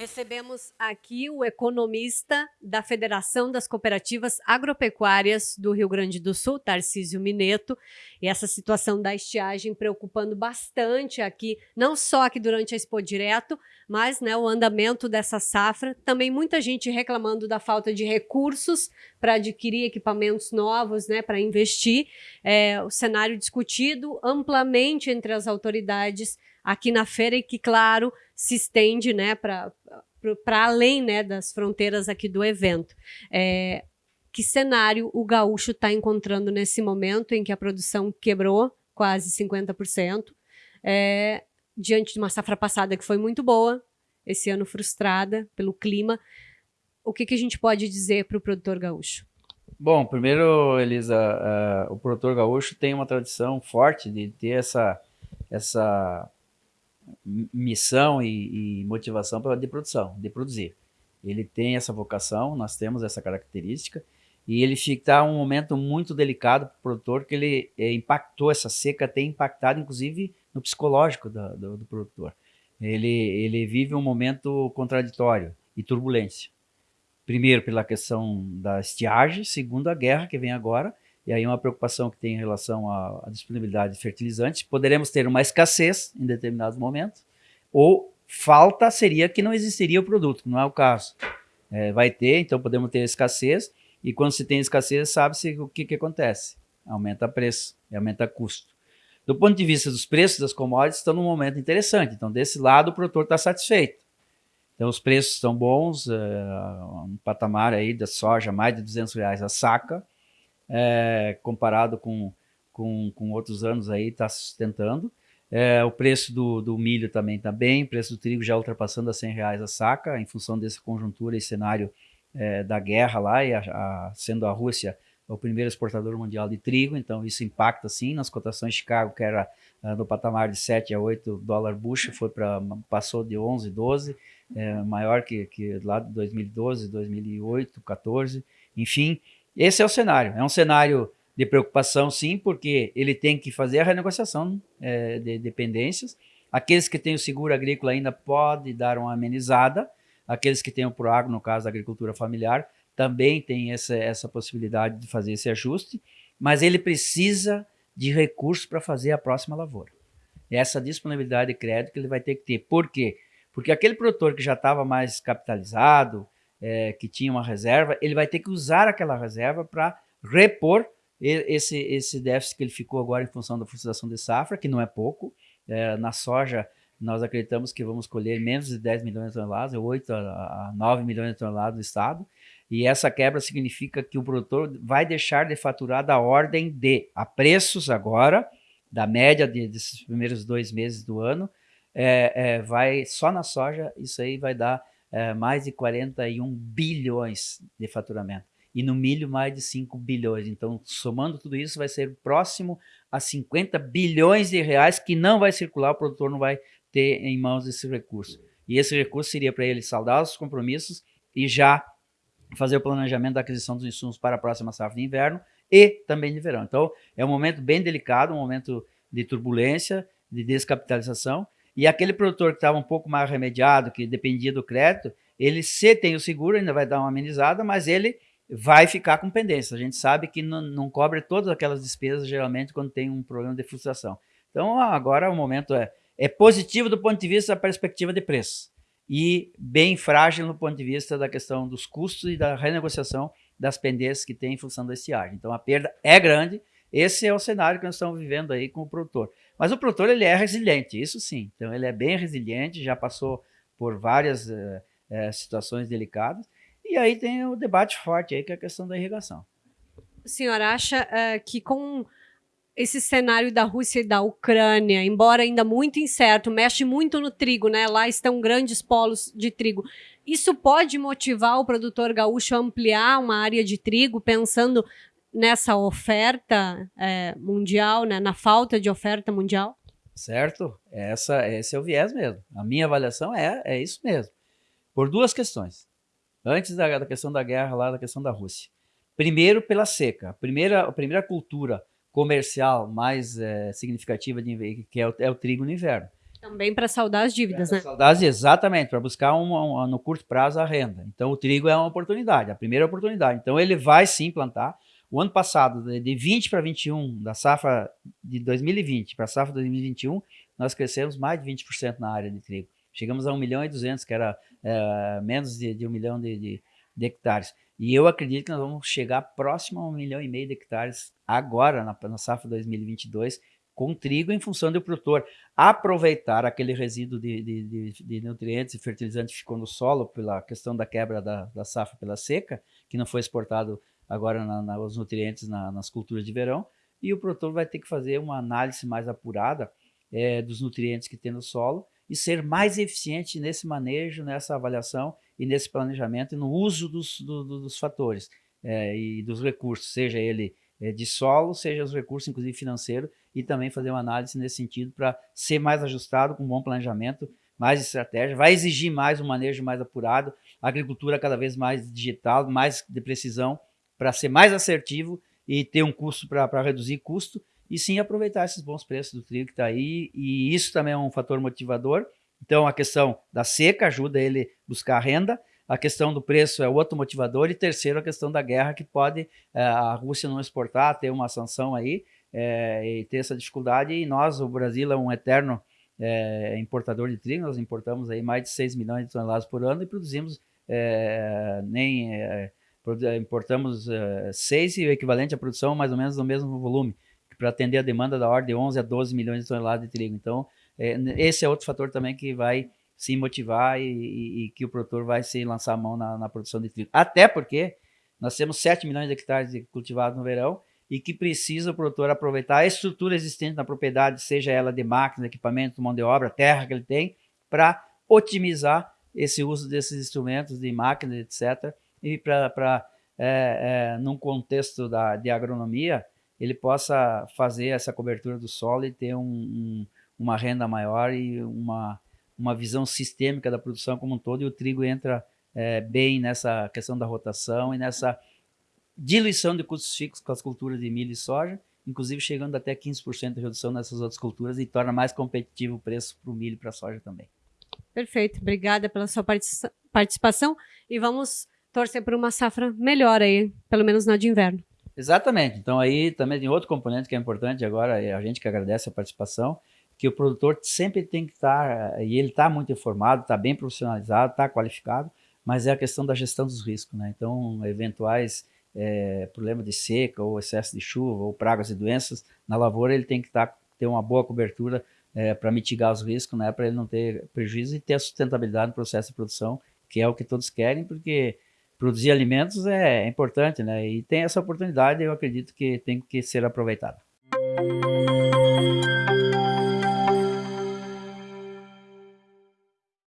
Recebemos aqui o economista da Federação das Cooperativas Agropecuárias do Rio Grande do Sul, Tarcísio Mineto, e essa situação da estiagem preocupando bastante aqui, não só aqui durante a Expo Direto, mas né, o andamento dessa safra. Também muita gente reclamando da falta de recursos para adquirir equipamentos novos, né, para investir. É, o cenário discutido amplamente entre as autoridades aqui na feira e que, claro, se estende né, para além né, das fronteiras aqui do evento. É, que cenário o gaúcho está encontrando nesse momento em que a produção quebrou quase 50%, é, diante de uma safra passada que foi muito boa, esse ano frustrada pelo clima. O que, que a gente pode dizer para o produtor gaúcho? Bom, primeiro, Elisa, uh, o produtor gaúcho tem uma tradição forte de ter essa, essa missão e, e motivação de produção, de produzir. Ele tem essa vocação, nós temos essa característica, e ele está um momento muito delicado para o produtor, que ele é, impactou, essa seca tem impactado, inclusive, no psicológico do, do, do produtor. Ele, ele vive um momento contraditório e turbulência. Primeiro, pela questão da estiagem, segundo, a guerra que vem agora, e aí uma preocupação que tem em relação à, à disponibilidade de fertilizantes. Poderemos ter uma escassez em determinados momentos, ou falta seria que não existiria o produto, não é o caso. É, vai ter, então podemos ter escassez, e quando se tem escassez, sabe-se o que, que acontece. Aumenta preço e aumenta custo. Do ponto de vista dos preços das commodities, estão num momento interessante. Então, desse lado, o produtor está satisfeito. Então, os preços estão bons, é, um patamar aí da soja, mais de 200 reais a saca, é, comparado com, com, com, outros anos aí, está sustentando. É, o preço do, do milho também está bem, o preço do trigo já ultrapassando a 100 reais a saca, em função dessa conjuntura e cenário é, da guerra lá, e a, a, sendo a Rússia o primeiro exportador mundial de trigo, então isso impacta sim nas cotações de Chicago, que era uh, no patamar de 7 a 8 dólares bushel, foi para passou de 11, 12, é, maior que, que lá de 2012, 2008, 14, enfim, esse é o cenário. É um cenário de preocupação, sim, porque ele tem que fazer a renegociação é, de dependências. Aqueles que têm o seguro agrícola ainda pode dar uma amenizada. Aqueles que têm o ProAgro, no caso da agricultura familiar, também tem essa, essa possibilidade de fazer esse ajuste, mas ele precisa de recursos para fazer a próxima lavoura. Essa disponibilidade de crédito que ele vai ter que ter. Por quê? Porque aquele produtor que já estava mais capitalizado, é, que tinha uma reserva, ele vai ter que usar aquela reserva para repor esse, esse déficit que ele ficou agora em função da frustração de safra, que não é pouco. É, na soja, nós acreditamos que vamos colher menos de 10 milhões de toneladas, 8 a 9 milhões de toneladas do estado, e essa quebra significa que o produtor vai deixar de faturar da ordem de, a preços agora, da média de, desses primeiros dois meses do ano, é, é, vai só na soja, isso aí vai dar é, mais de 41 bilhões de faturamento. E no milho, mais de 5 bilhões. Então, somando tudo isso, vai ser próximo a 50 bilhões de reais que não vai circular, o produtor não vai ter em mãos esse recurso. E esse recurso seria para ele saldar os compromissos e já fazer o planejamento da aquisição dos insumos para a próxima safra de inverno e também de verão. Então, é um momento bem delicado, um momento de turbulência, de descapitalização, e aquele produtor que estava um pouco mais remediado, que dependia do crédito, ele se tem o seguro, ainda vai dar uma amenizada, mas ele vai ficar com pendência. A gente sabe que não, não cobre todas aquelas despesas, geralmente, quando tem um problema de frustração. Então, agora o momento é, é positivo do ponto de vista da perspectiva de preço e bem frágil no ponto de vista da questão dos custos e da renegociação das pendências que tem em função da estiagem. Então, a perda é grande, esse é o cenário que nós estamos vivendo aí com o produtor. Mas o produtor ele é resiliente, isso sim. Então ele é bem resiliente, já passou por várias é, é, situações delicadas. E aí tem o debate forte aí que é a questão da irrigação. O senhor acha uh, que com esse cenário da Rússia e da Ucrânia, embora ainda muito incerto, mexe muito no trigo, né? Lá estão grandes polos de trigo. Isso pode motivar o produtor gaúcho a ampliar uma área de trigo, pensando nessa oferta é, mundial, né, na falta de oferta mundial? Certo, Essa, esse é o viés mesmo. A minha avaliação é, é isso mesmo. Por duas questões. Antes da, da questão da guerra, lá da questão da Rússia. Primeiro, pela seca. A primeira, a primeira cultura comercial mais é, significativa de, que é o, é o trigo no inverno. Também para saldar as dívidas, né? Saldar, exatamente, para buscar uma, no curto prazo a renda. Então, o trigo é uma oportunidade, a primeira oportunidade. Então, ele vai sim plantar. O ano passado, de 20 para 21, da safra de 2020 para a safra 2021, nós crescemos mais de 20% na área de trigo. Chegamos a 1 milhão e 200, que era é, menos de, de 1 milhão de, de, de, hectares. E eu acredito que nós vamos chegar próximo a 1 milhão e meio de hectares agora, na, na safra 2022, com trigo em função do produtor aproveitar aquele resíduo de, de, de, de nutrientes e fertilizantes que ficou no solo pela questão da quebra da, da safra pela seca, que não foi exportado agora na, na, os nutrientes na, nas culturas de verão, e o produtor vai ter que fazer uma análise mais apurada é, dos nutrientes que tem no solo e ser mais eficiente nesse manejo, nessa avaliação e nesse planejamento e no uso dos, do, dos fatores é, e dos recursos, seja ele é, de solo, seja os recursos, inclusive financeiro, e também fazer uma análise nesse sentido para ser mais ajustado, com bom planejamento, mais estratégia, vai exigir mais um manejo mais apurado, agricultura cada vez mais digital, mais de precisão, para ser mais assertivo e ter um custo para reduzir custo, e sim aproveitar esses bons preços do trigo que está aí, e isso também é um fator motivador. Então, a questão da seca ajuda ele buscar renda, a questão do preço é outro motivador. E terceiro, a questão da guerra, que pode é, a Rússia não exportar, ter uma sanção aí é, e ter essa dificuldade. E nós, o Brasil, é um eterno é, importador de trigo. Nós importamos aí mais de 6 milhões de toneladas por ano e produzimos nem... importamos 6 e o equivalente à produção mais ou menos no mesmo volume, para atender a demanda da ordem de 11 a 12 milhões de toneladas de trigo. Então, esse é outro fator também que vai se motivar e, e, e, que o produtor vai se lançar a mão na, na, produção de trigo. Até porque nós temos 7 milhões de hectares cultivados no verão e que precisa o produtor aproveitar a estrutura existente na propriedade, seja ela de máquinas, equipamento, mão de obra, terra que ele tem, para otimizar esse uso desses instrumentos de máquinas, etc. E para, é, é, num contexto da, de agronomia, ele possa fazer essa cobertura do solo e ter um, um, uma renda maior e uma uma visão sistêmica da produção como um todo, e o trigo entra é, bem nessa questão da rotação e nessa diluição de custos fixos com as culturas de milho e soja, inclusive chegando até 15% de redução nessas outras culturas e torna mais competitivo o preço para o milho e para a soja também. Perfeito, obrigada pela sua participação e vamos torcer por uma safra melhor aí, pelo menos na de inverno. Exatamente, então aí também tem outro componente que é importante agora, é a gente que agradece a participação, que o produtor sempre tem que estar, e ele está muito informado, está bem profissionalizado, está qualificado, mas é a questão da gestão dos riscos, né? Então, eventuais é, problemas de seca, ou excesso de chuva, ou pragas e doenças, na lavoura ele tem que tá, ter uma boa cobertura é, para mitigar os riscos, né? Para ele não ter prejuízo e ter a sustentabilidade no processo de produção, que é o que todos querem, porque produzir alimentos é, é importante, né? E tem essa oportunidade, eu acredito que tem que ser aproveitada.